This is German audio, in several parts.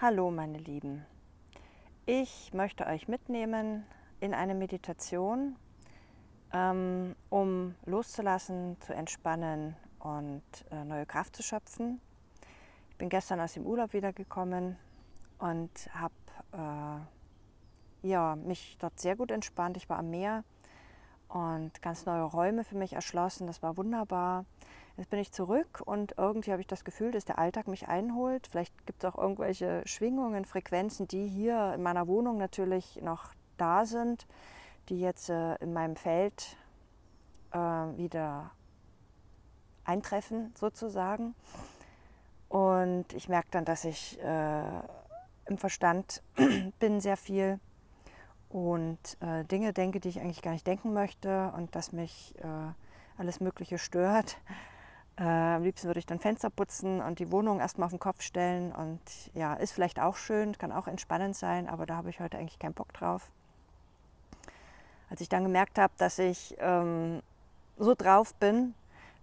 Hallo meine Lieben, ich möchte euch mitnehmen in eine Meditation, ähm, um loszulassen, zu entspannen und äh, neue Kraft zu schöpfen. Ich bin gestern aus dem Urlaub wiedergekommen und habe äh, ja, mich dort sehr gut entspannt. Ich war am Meer und ganz neue Räume für mich erschlossen. Das war wunderbar. Jetzt bin ich zurück und irgendwie habe ich das Gefühl, dass der Alltag mich einholt. Vielleicht gibt es auch irgendwelche Schwingungen, Frequenzen, die hier in meiner Wohnung natürlich noch da sind, die jetzt äh, in meinem Feld äh, wieder eintreffen sozusagen. Und ich merke dann, dass ich äh, im Verstand bin sehr viel und Dinge denke, die ich eigentlich gar nicht denken möchte und dass mich alles Mögliche stört. Äh, am liebsten würde ich dann Fenster putzen und die Wohnung erstmal auf den Kopf stellen und ja, ist vielleicht auch schön, kann auch entspannend sein, aber da habe ich heute eigentlich keinen Bock drauf. Als ich dann gemerkt habe, dass ich ähm, so drauf bin,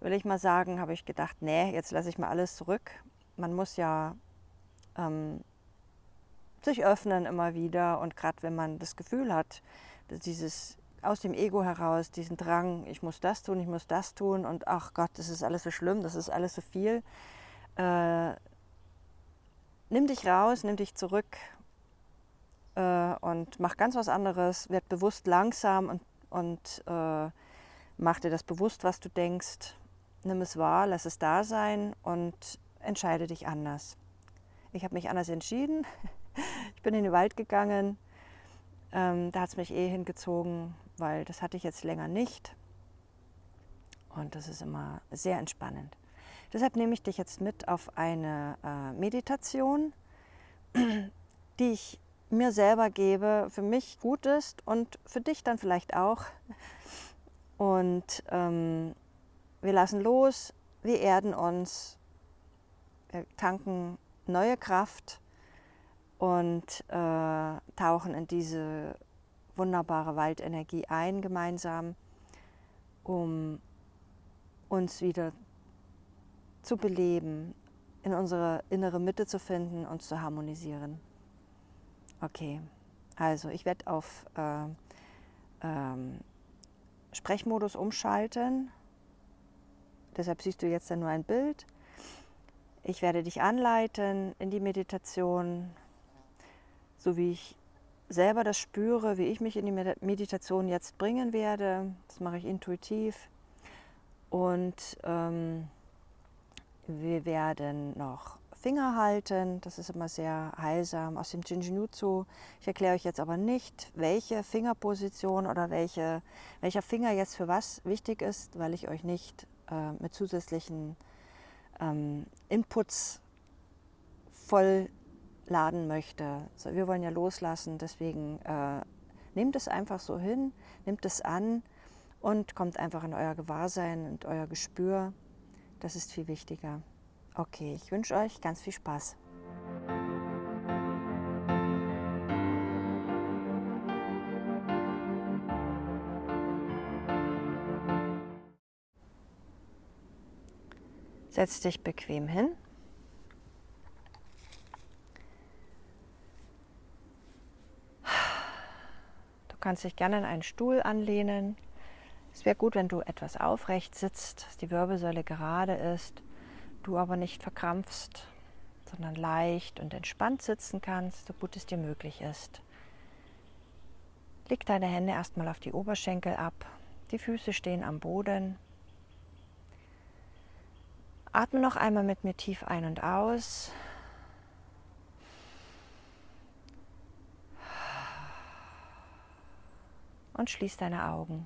will ich mal sagen, habe ich gedacht, nee, jetzt lasse ich mal alles zurück. Man muss ja ähm, sich öffnen immer wieder. Und gerade wenn man das Gefühl hat, dass dieses aus dem Ego heraus, diesen Drang, ich muss das tun, ich muss das tun und ach Gott, das ist alles so schlimm, das ist alles so viel. Äh, nimm dich raus, nimm dich zurück äh, und mach ganz was anderes, werd bewusst langsam und, und äh, mach dir das bewusst, was du denkst. Nimm es wahr, lass es da sein und entscheide dich anders. Ich habe mich anders entschieden. Ich bin in den Wald gegangen. Ähm, da hat es mich eh hingezogen, weil das hatte ich jetzt länger nicht. Und das ist immer sehr entspannend. Deshalb nehme ich dich jetzt mit auf eine äh, Meditation, die ich mir selber gebe, für mich gut ist und für dich dann vielleicht auch. Und ähm, wir lassen los, wir erden uns, wir tanken neue Kraft und äh, tauchen in diese wunderbare Waldenergie ein gemeinsam, um uns wieder zu beleben, in unsere innere Mitte zu finden, uns zu harmonisieren. Okay, also ich werde auf äh, ähm, Sprechmodus umschalten. Deshalb siehst du jetzt ja nur ein Bild. Ich werde dich anleiten in die Meditation, so wie ich selber das spüre, wie ich mich in die Meditation jetzt bringen werde. Das mache ich intuitiv. Und ähm, wir werden noch Finger halten. Das ist immer sehr heilsam aus dem Jinjinutsu. Ich erkläre euch jetzt aber nicht, welche Fingerposition oder welche, welcher Finger jetzt für was wichtig ist, weil ich euch nicht äh, mit zusätzlichen ähm, Inputs voll laden möchte. So, wir wollen ja loslassen, deswegen äh, nehmt es einfach so hin, nehmt es an und kommt einfach in euer Gewahrsein und euer Gespür. Das ist viel wichtiger. Okay, ich wünsche euch ganz viel Spaß. Setz dich bequem hin. Kannst dich gerne in einen Stuhl anlehnen. Es wäre gut, wenn du etwas aufrecht sitzt, dass die Wirbelsäule gerade ist, du aber nicht verkrampfst, sondern leicht und entspannt sitzen kannst, so gut es dir möglich ist. Leg deine Hände erstmal auf die Oberschenkel ab, die Füße stehen am Boden. Atme noch einmal mit mir tief ein und aus. Und schließ deine Augen.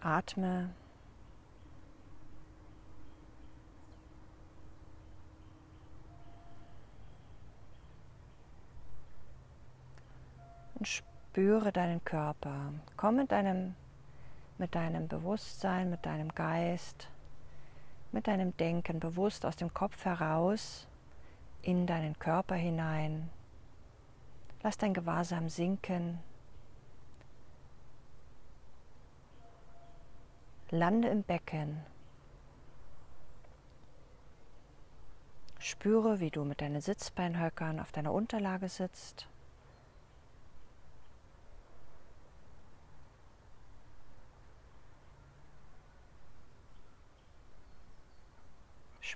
Atme. Und spüre deinen Körper. Komm mit deinem, mit deinem Bewusstsein, mit deinem Geist mit deinem Denken bewusst aus dem Kopf heraus in deinen Körper hinein. Lass dein Gewahrsam sinken. Lande im Becken. Spüre, wie du mit deinen Sitzbeinhöckern auf deiner Unterlage sitzt.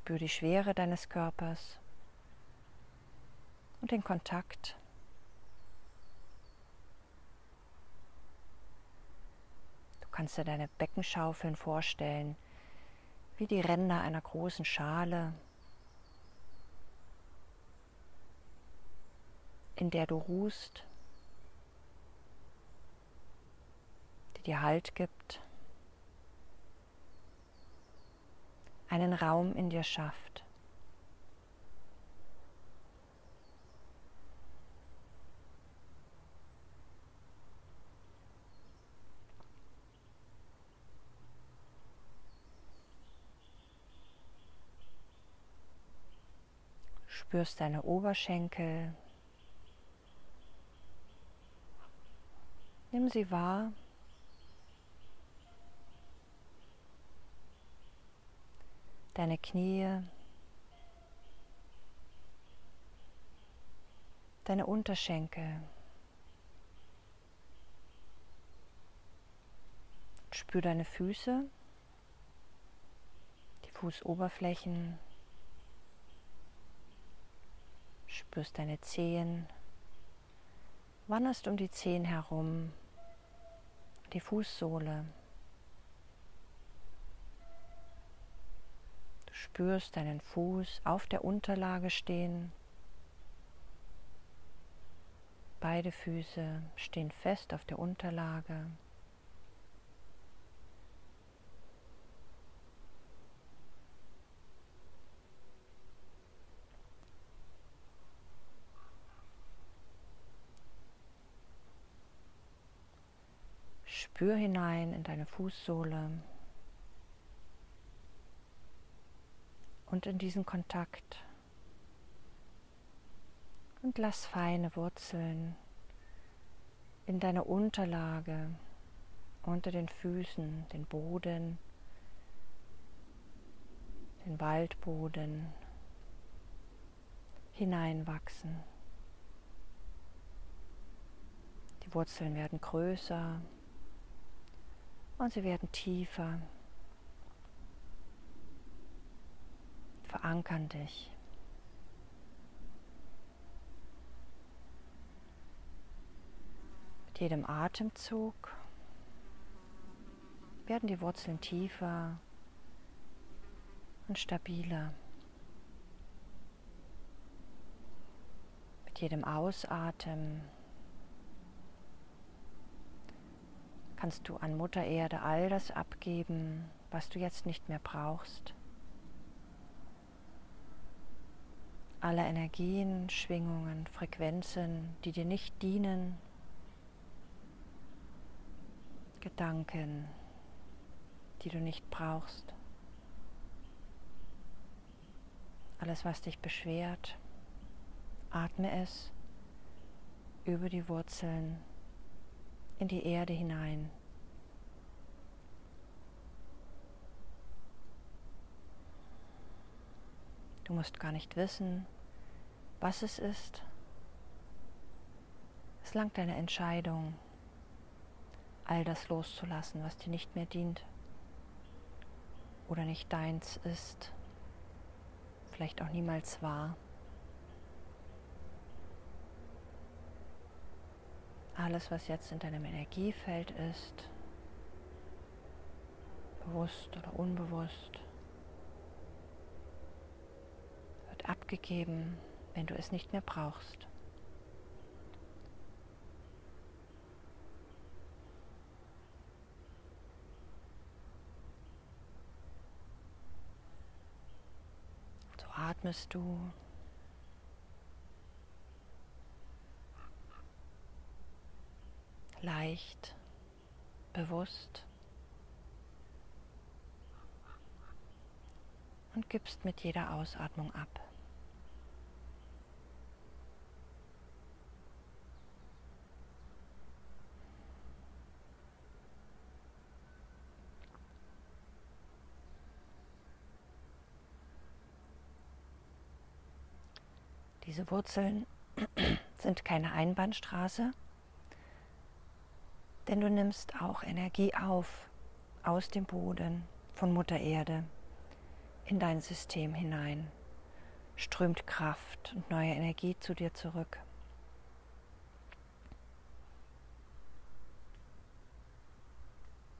Spür die Schwere deines Körpers und den Kontakt. Du kannst dir deine Beckenschaufeln vorstellen, wie die Ränder einer großen Schale, in der du ruhst, die dir Halt gibt. Einen Raum in dir schafft. Spürst deine Oberschenkel. Nimm sie wahr. Deine Knie, deine Unterschenkel. Spür deine Füße, die Fußoberflächen. Spürst deine Zehen. Wanderst um die Zehen herum, die Fußsohle. Spürst deinen Fuß auf der Unterlage stehen. Beide Füße stehen fest auf der Unterlage. Spür hinein in deine Fußsohle. Und in diesen Kontakt. Und lass feine Wurzeln in deiner Unterlage, unter den Füßen, den Boden, den Waldboden hineinwachsen. Die Wurzeln werden größer und sie werden tiefer. Verankern dich. Mit jedem Atemzug werden die Wurzeln tiefer und stabiler. Mit jedem Ausatmen kannst du an Mutter Erde all das abgeben, was du jetzt nicht mehr brauchst. Alle Energien, Schwingungen, Frequenzen, die dir nicht dienen, Gedanken, die du nicht brauchst, alles, was dich beschwert, atme es über die Wurzeln in die Erde hinein. Du musst gar nicht wissen, was es ist. Es langt deine Entscheidung, all das loszulassen, was dir nicht mehr dient oder nicht deins ist, vielleicht auch niemals war. Alles, was jetzt in deinem Energiefeld ist, bewusst oder unbewusst, wird abgegeben wenn du es nicht mehr brauchst. So atmest du. Leicht, bewusst und gibst mit jeder Ausatmung ab. Diese Wurzeln sind keine Einbahnstraße, denn du nimmst auch Energie auf aus dem Boden von Mutter Erde in dein System hinein, strömt Kraft und neue Energie zu dir zurück.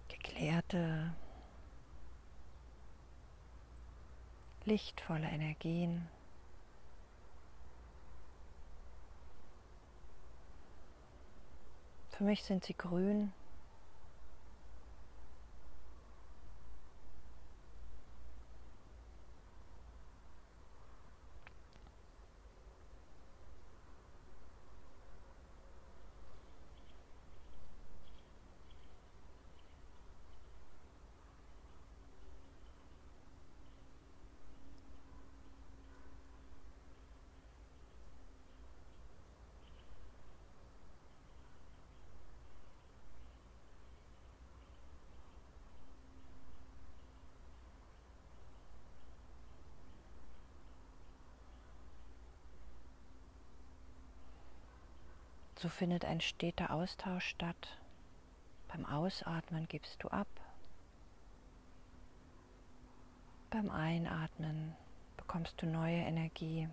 Geklärte, lichtvolle Energien. Für mich sind sie grün. So findet ein steter Austausch statt. Beim Ausatmen gibst du ab. Beim Einatmen bekommst du neue Energie.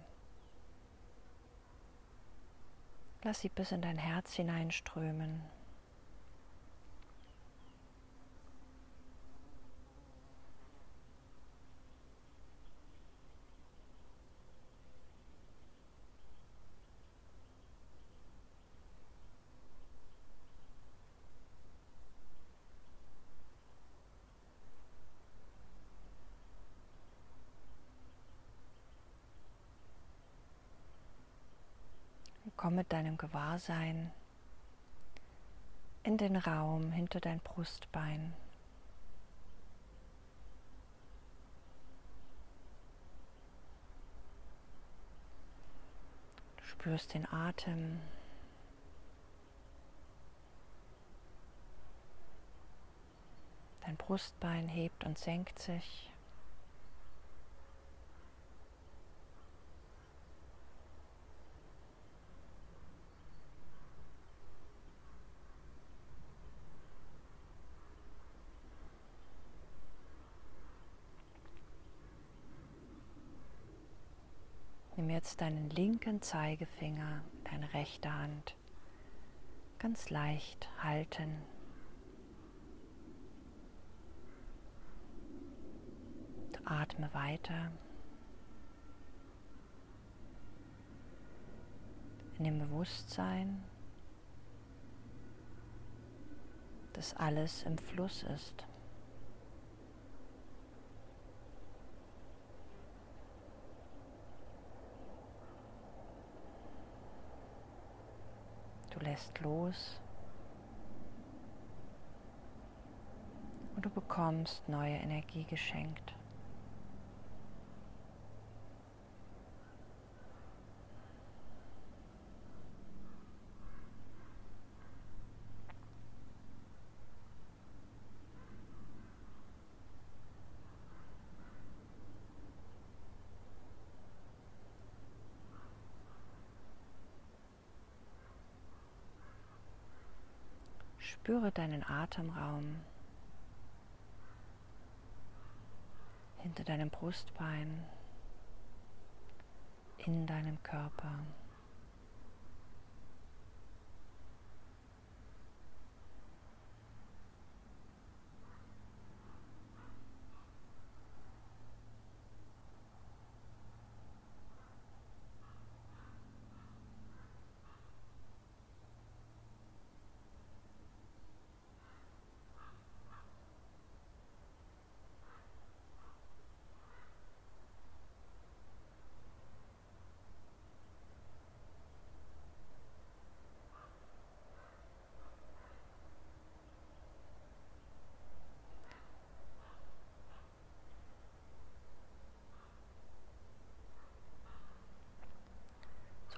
Lass sie bis in dein Herz hineinströmen. Komm mit deinem Gewahrsein in den Raum hinter dein Brustbein. Du spürst den Atem. Dein Brustbein hebt und senkt sich. Nimm jetzt deinen linken Zeigefinger, deine rechte Hand ganz leicht halten. Atme weiter. In dem Bewusstsein, dass alles im Fluss ist. Lässt los und du bekommst neue Energie geschenkt. Spüre deinen Atemraum hinter deinem Brustbein, in deinem Körper.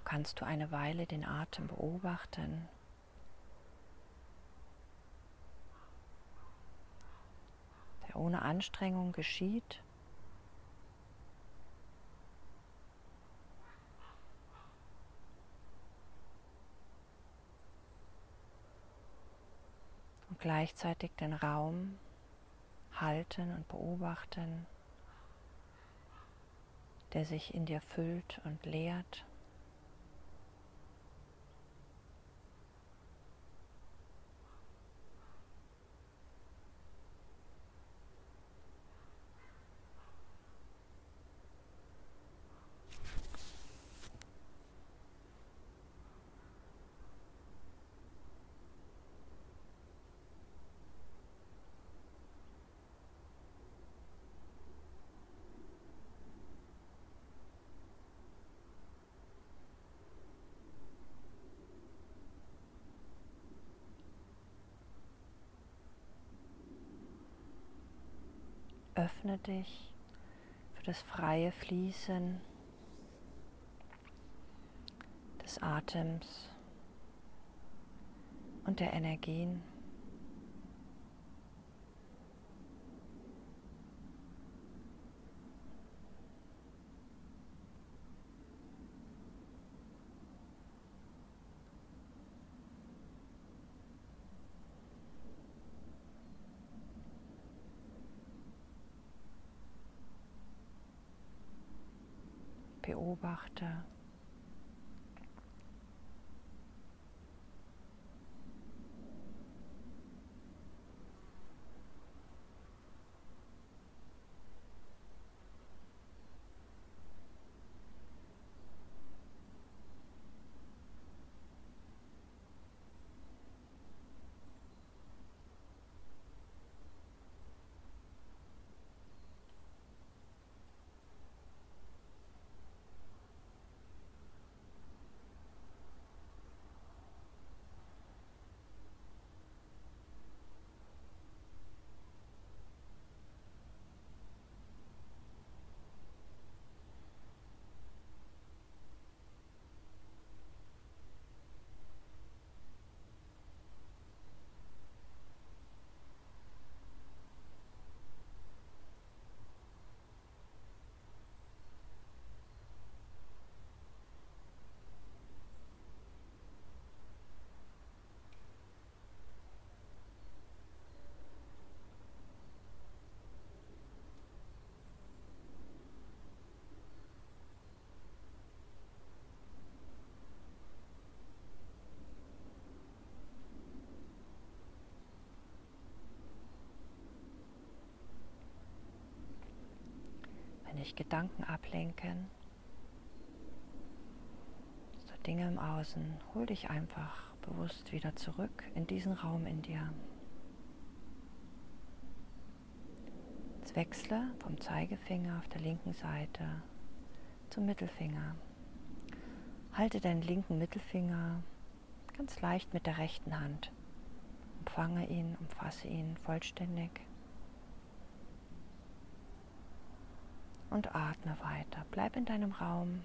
kannst du eine Weile den Atem beobachten. der ohne Anstrengung geschieht. Und gleichzeitig den Raum halten und beobachten, der sich in dir füllt und leert. Öffne dich für das freie Fließen des Atems und der Energien. Beobachte. Dich Gedanken ablenken, so Dinge im Außen, hol dich einfach bewusst wieder zurück in diesen Raum in dir. Jetzt wechsle vom Zeigefinger auf der linken Seite zum Mittelfinger. Halte deinen linken Mittelfinger ganz leicht mit der rechten Hand. Umfange ihn, umfasse ihn vollständig. Und atme weiter. Bleib in deinem Raum.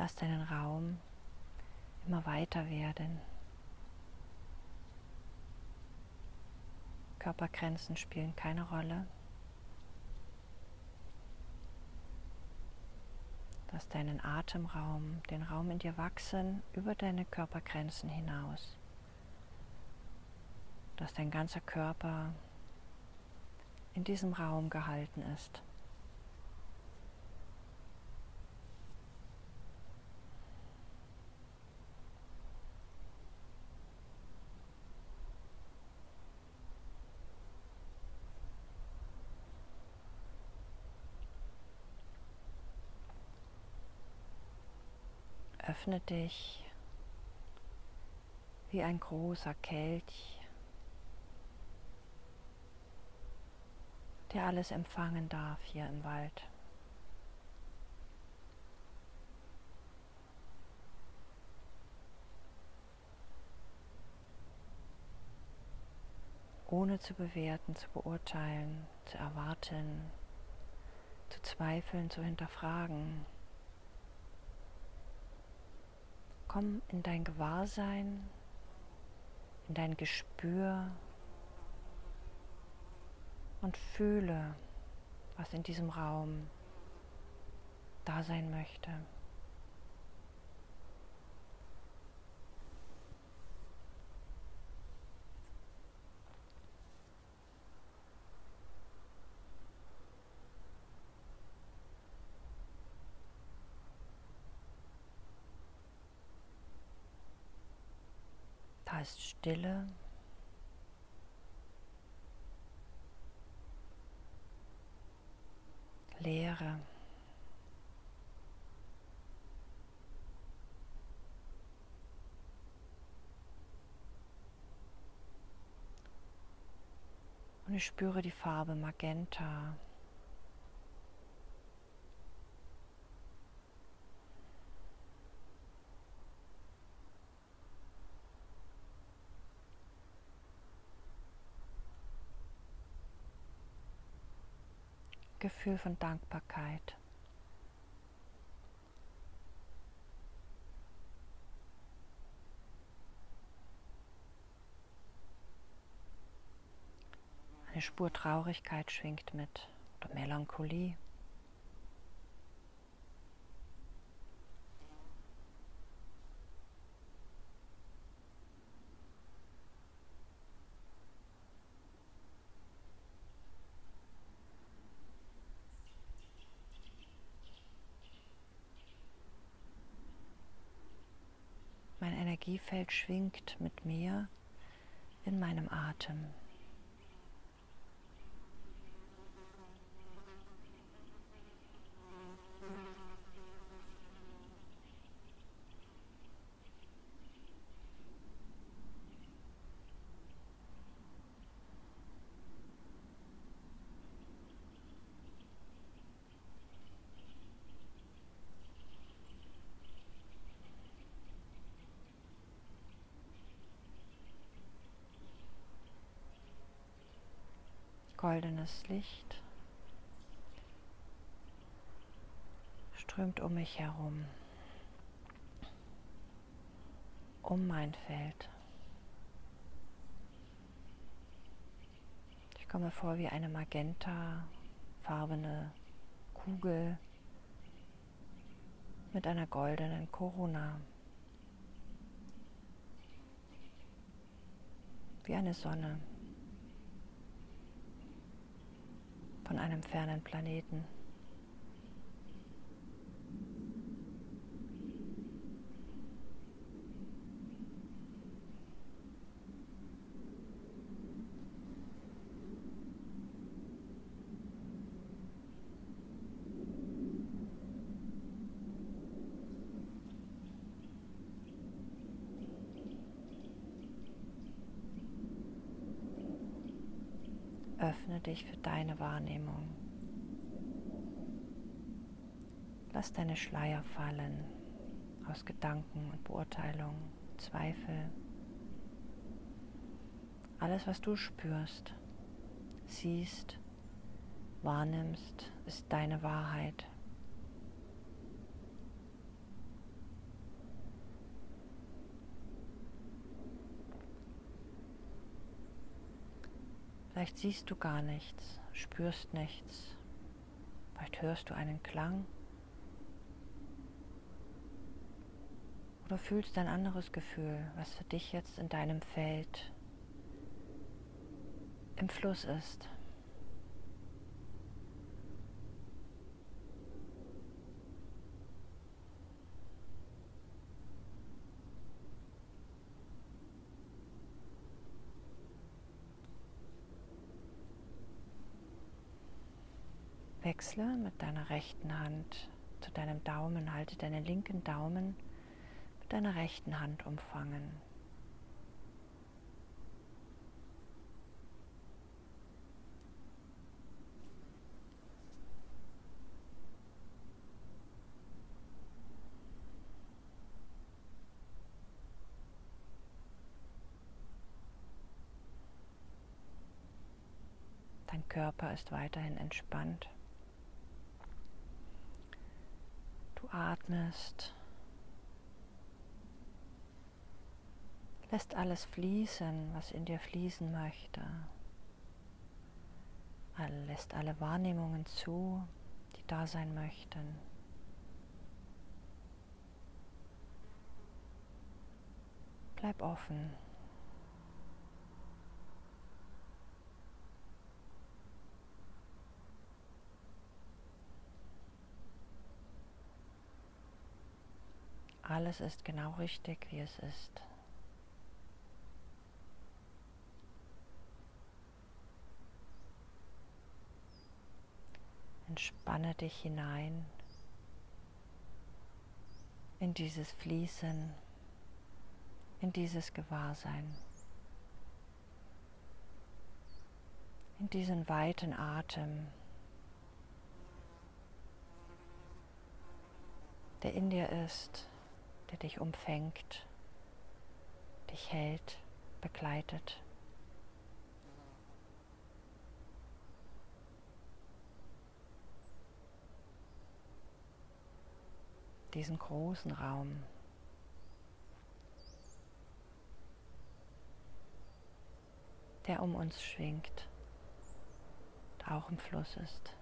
Lass deinen Raum immer weiter werden. Körpergrenzen spielen keine Rolle. Lass deinen Atemraum, den Raum in dir wachsen über deine Körpergrenzen hinaus. Dass dein ganzer Körper in diesem Raum gehalten ist. Öffne dich wie ein großer Kelch, der alles empfangen darf hier im Wald. ohne zu bewerten, zu beurteilen, zu erwarten, zu zweifeln, zu hinterfragen. Komm in dein Gewahrsein, in dein Gespür und fühle, was in diesem Raum da sein möchte. Ist Stille. Leere. Und ich spüre die Farbe Magenta. Gefühl von Dankbarkeit. Eine Spur Traurigkeit schwingt mit oder Melancholie. Energiefeld schwingt mit mir in meinem Atem. Goldenes Licht strömt um mich herum, um mein Feld. Ich komme vor wie eine magentafarbene Kugel mit einer goldenen Corona. Wie eine Sonne. Von einem fernen Planeten. Öffne dich für deine Wahrnehmung. Lass deine Schleier fallen aus Gedanken und Beurteilungen, Zweifel. Alles, was du spürst, siehst, wahrnimmst, ist deine Wahrheit. Vielleicht siehst du gar nichts, spürst nichts. Vielleicht hörst du einen Klang. Oder fühlst ein anderes Gefühl, was für dich jetzt in deinem Feld im Fluss ist. Wechsle mit deiner rechten Hand zu deinem Daumen, halte deinen linken Daumen deiner rechten Hand umfangen. Dein Körper ist weiterhin entspannt. Du atmest, lässt alles fließen, was in dir fließen möchte. Lässt alle Wahrnehmungen zu, die da sein möchten. Bleib offen. Alles ist genau richtig, wie es ist. Entspanne dich hinein in dieses Fließen, in dieses Gewahrsein, in diesen weiten Atem, der in dir ist der dich umfängt, dich hält, begleitet. Diesen großen Raum. der um uns schwingt, auch im Fluss ist.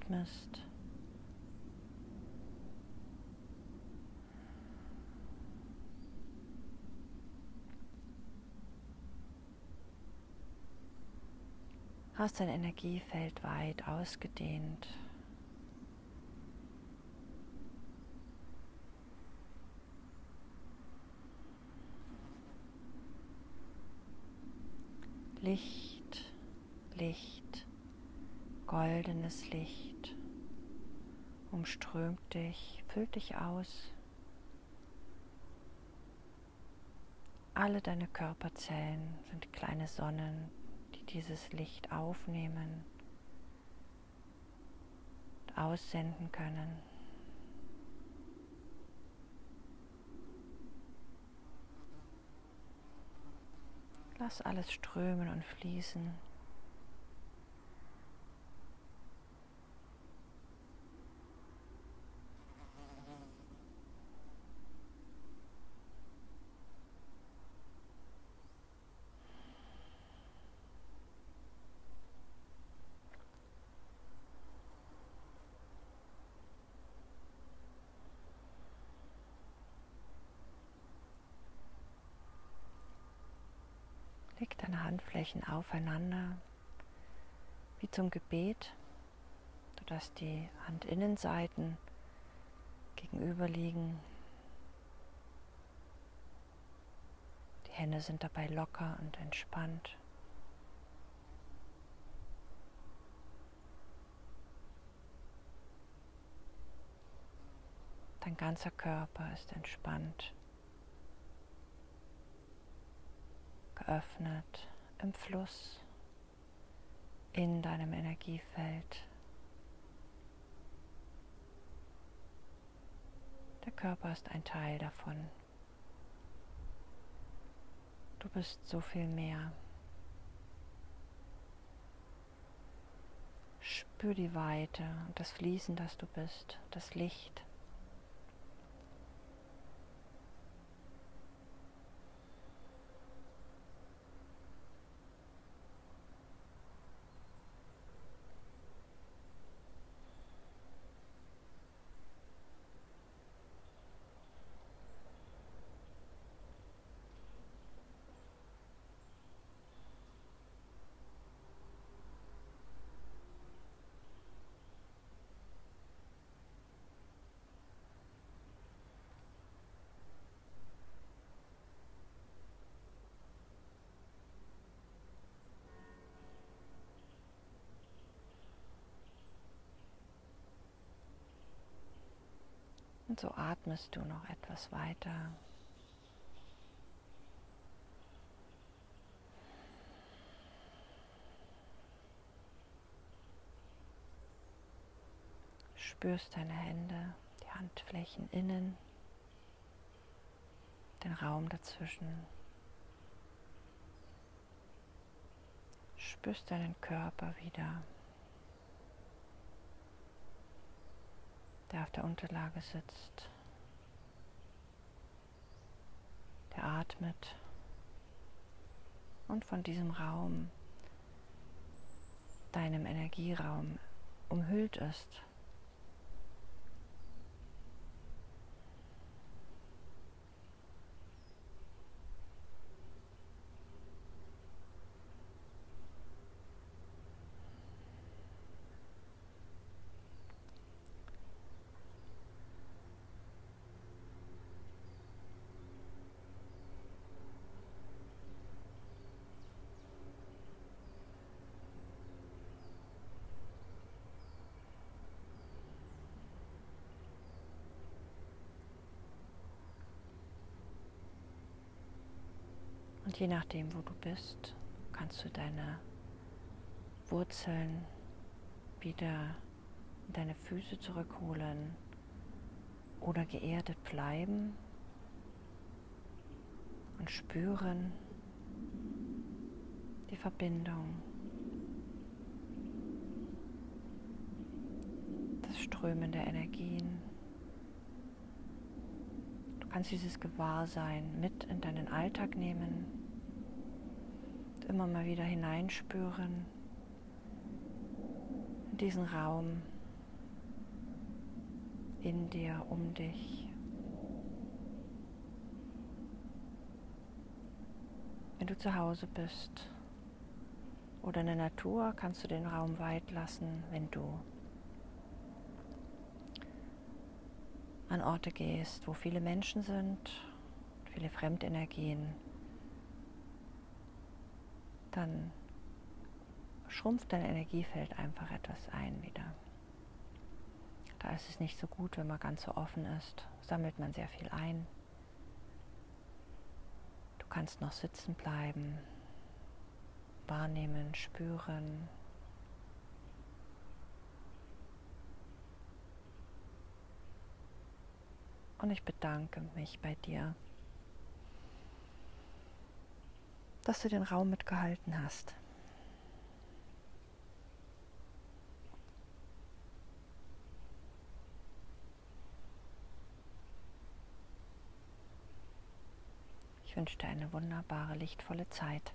Atmest. Hast dein Energiefeld weit ausgedehnt. Licht, Licht, goldenes Licht umströmt dich, füllt dich aus. Alle deine Körperzellen sind kleine Sonnen, die dieses Licht aufnehmen und aussenden können. Lass alles strömen und fließen. Handflächen aufeinander, wie zum Gebet, sodass die Handinnenseiten gegenüberliegen. Die Hände sind dabei locker und entspannt. Dein ganzer Körper ist entspannt, geöffnet im Fluss in deinem Energiefeld. Der Körper ist ein Teil davon. Du bist so viel mehr. Spür die Weite und das Fließen, das du bist, das Licht. Und so atmest du noch etwas weiter. Spürst deine Hände, die Handflächen innen, den Raum dazwischen. Spürst deinen Körper wieder. der auf der Unterlage sitzt, der atmet und von diesem Raum, deinem Energieraum, umhüllt ist. Und je nachdem, wo du bist, kannst du deine Wurzeln wieder in deine Füße zurückholen oder geerdet bleiben und spüren die Verbindung, das Strömen der Energien. Du kannst dieses Gewahrsein mit in deinen Alltag nehmen immer mal wieder hineinspüren in diesen Raum, in dir, um dich. Wenn du zu Hause bist oder in der Natur, kannst du den Raum weit lassen, wenn du an Orte gehst, wo viele Menschen sind, viele Fremdenergien dann schrumpft dein Energiefeld einfach etwas ein wieder. Da ist es nicht so gut, wenn man ganz so offen ist, sammelt man sehr viel ein. Du kannst noch sitzen bleiben, wahrnehmen, spüren. Und ich bedanke mich bei dir dass du den Raum mitgehalten hast. Ich wünsche dir eine wunderbare, lichtvolle Zeit.